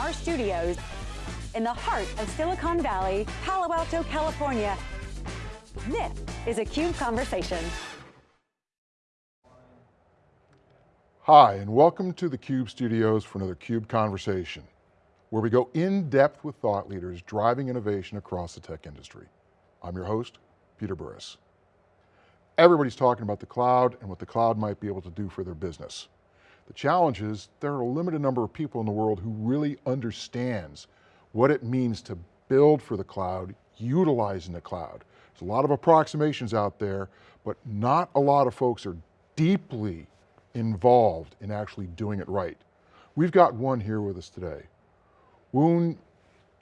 our studios in the heart of Silicon Valley, Palo Alto, California. This is a CUBE Conversation. Hi, and welcome to the CUBE studios for another CUBE Conversation, where we go in depth with thought leaders driving innovation across the tech industry. I'm your host, Peter Burris. Everybody's talking about the cloud and what the cloud might be able to do for their business. The challenge is there are a limited number of people in the world who really understands what it means to build for the cloud, utilizing the cloud. There's a lot of approximations out there, but not a lot of folks are deeply involved in actually doing it right. We've got one here with us today. Woon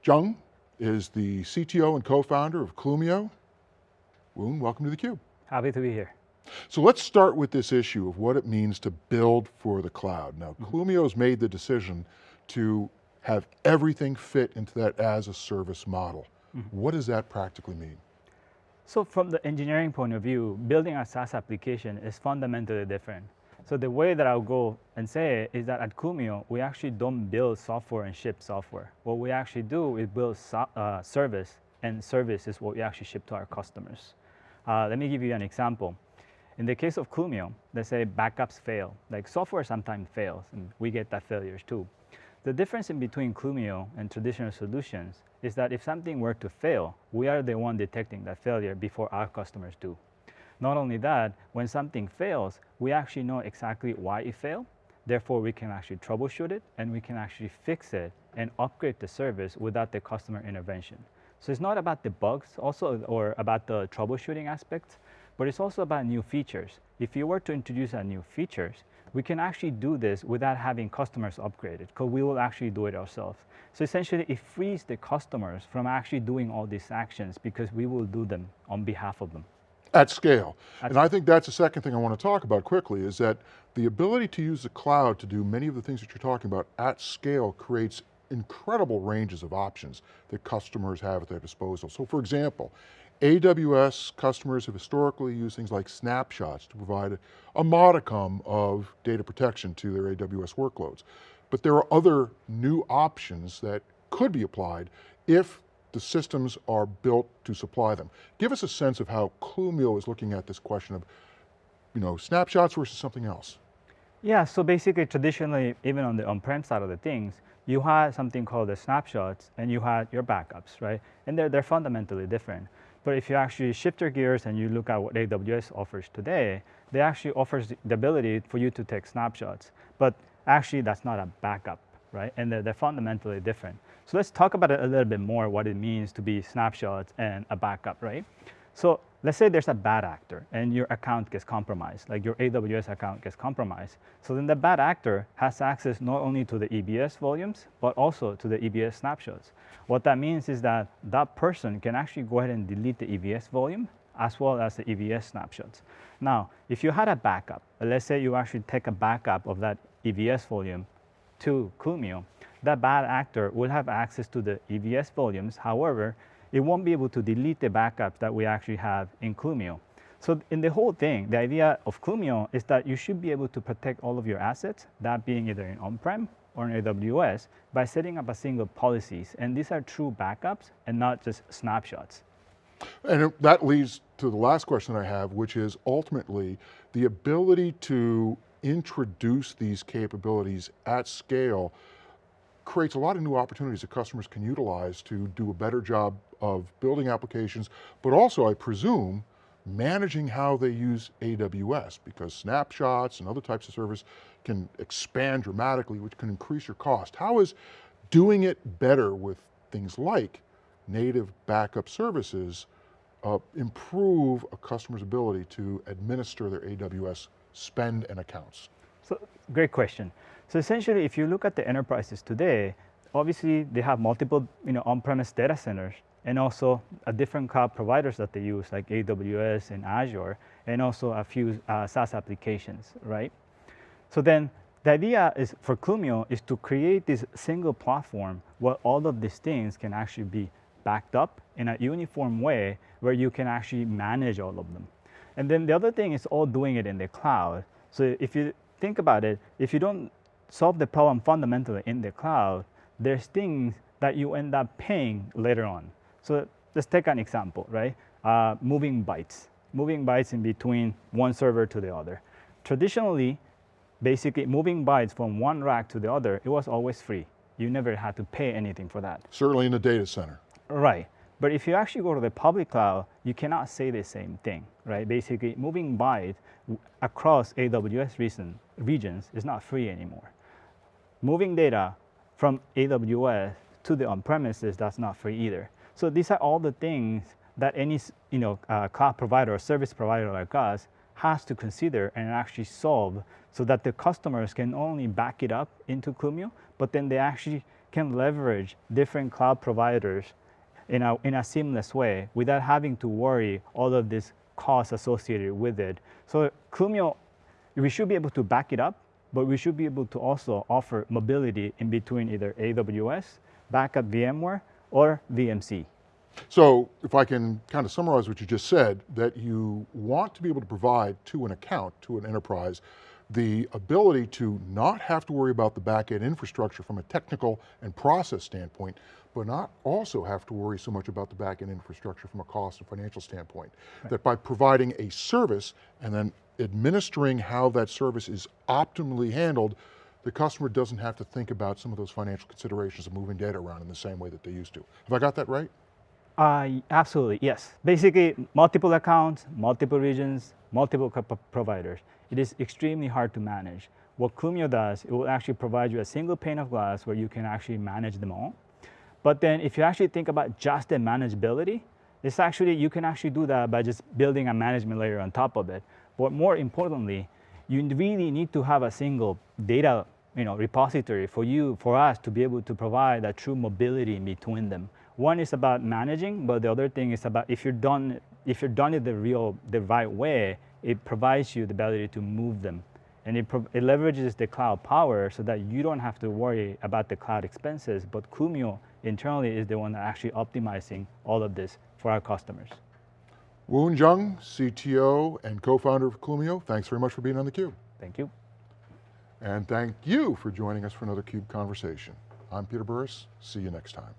Jung is the CTO and co-founder of Clumio. Woon, welcome to theCUBE. Happy to be here. So let's start with this issue of what it means to build for the cloud. Now, mm -hmm. Clumio's made the decision to have everything fit into that as a service model. Mm -hmm. What does that practically mean? So from the engineering point of view, building a SaaS application is fundamentally different. So the way that I'll go and say it is that at Clumio, we actually don't build software and ship software. What we actually do is build so, uh, service, and service is what we actually ship to our customers. Uh, let me give you an example. In the case of Clumio, let's say backups fail. Like software sometimes fails, and we get that failures too. The difference in between Clumio and traditional solutions is that if something were to fail, we are the one detecting that failure before our customers do. Not only that, when something fails, we actually know exactly why it failed. Therefore, we can actually troubleshoot it and we can actually fix it and upgrade the service without the customer intervention. So it's not about the bugs also or about the troubleshooting aspects, but it's also about new features. If you were to introduce a new features, we can actually do this without having customers upgrade it, because we will actually do it ourselves. So essentially, it frees the customers from actually doing all these actions because we will do them on behalf of them. At scale. At and I think that's the second thing I want to talk about quickly is that the ability to use the cloud to do many of the things that you're talking about at scale creates incredible ranges of options that customers have at their disposal. So for example, AWS customers have historically used things like snapshots to provide a modicum of data protection to their AWS workloads. But there are other new options that could be applied if the systems are built to supply them. Give us a sense of how Clumio is looking at this question of you know, snapshots versus something else. Yeah, so basically traditionally, even on the on-prem side of the things, you had something called the snapshots and you had your backups, right? And they're, they're fundamentally different. But if you actually shift your gears and you look at what AWS offers today, they actually offers the ability for you to take snapshots. But actually that's not a backup, right? And they're, they're fundamentally different. So let's talk about it a little bit more, what it means to be snapshots and a backup, right? So let's say there's a bad actor and your account gets compromised, like your AWS account gets compromised. So then the bad actor has access not only to the EBS volumes, but also to the EBS snapshots. What that means is that that person can actually go ahead and delete the EBS volume as well as the EBS snapshots. Now, if you had a backup, let's say you actually take a backup of that EBS volume to Clumio, that bad actor will have access to the EBS volumes. However, it won't be able to delete the backups that we actually have in Clumio. So in the whole thing, the idea of Clumio is that you should be able to protect all of your assets, that being either in on-prem or in AWS, by setting up a single policies. And these are true backups and not just snapshots. And that leads to the last question I have, which is ultimately the ability to introduce these capabilities at scale creates a lot of new opportunities that customers can utilize to do a better job of building applications, but also I presume, managing how they use AWS because snapshots and other types of service can expand dramatically, which can increase your cost. How is doing it better with things like native backup services uh, improve a customer's ability to administer their AWS spend and accounts? So, great question. So essentially, if you look at the enterprises today, obviously they have multiple you know, on-premise data centers and also a different cloud providers that they use like AWS and Azure and also a few uh, SaaS applications, right? So then the idea is for Clumio is to create this single platform where all of these things can actually be backed up in a uniform way where you can actually manage all of them. And then the other thing is all doing it in the cloud. So if you think about it, if you don't solve the problem fundamentally in the cloud, there's things that you end up paying later on. So let's take an example, right? Uh, moving bytes, moving bytes in between one server to the other. Traditionally, basically moving bytes from one rack to the other, it was always free. You never had to pay anything for that. Certainly in the data center. Right. But if you actually go to the public cloud, you cannot say the same thing, right? Basically, moving bytes across AWS region, regions is not free anymore. Moving data from AWS to the on-premises, that's not free either. So these are all the things that any you know, uh, cloud provider or service provider like us has to consider and actually solve so that the customers can only back it up into Clumio, but then they actually can leverage different cloud providers in a, in a seamless way without having to worry all of this costs associated with it. So Clumio, we should be able to back it up, but we should be able to also offer mobility in between either AWS, backup VMware, or VMC. So if I can kind of summarize what you just said, that you want to be able to provide to an account, to an enterprise, the ability to not have to worry about the back-end infrastructure from a technical and process standpoint, but not also have to worry so much about the back-end infrastructure from a cost and financial standpoint. Right. That by providing a service and then administering how that service is optimally handled, the customer doesn't have to think about some of those financial considerations of moving data around in the same way that they used to. Have I got that right? Uh, absolutely, yes. Basically, multiple accounts, multiple regions, multiple providers. It is extremely hard to manage. What Clumio does, it will actually provide you a single pane of glass where you can actually manage them all. But then if you actually think about just the manageability, it's actually, you can actually do that by just building a management layer on top of it. But more importantly, you really need to have a single data you know, repository for you, for us to be able to provide that true mobility in between them. One is about managing, but the other thing is about if you're done, if you're done it the real, the right way, it provides you the ability to move them. And it, it leverages the cloud power so that you don't have to worry about the cloud expenses, but Clumio internally is the one that actually optimizing all of this for our customers. Woon Jung, CTO and co-founder of Clumio, thanks very much for being on theCUBE. Thank you. And thank you for joining us for another CUBE Conversation. I'm Peter Burris, see you next time.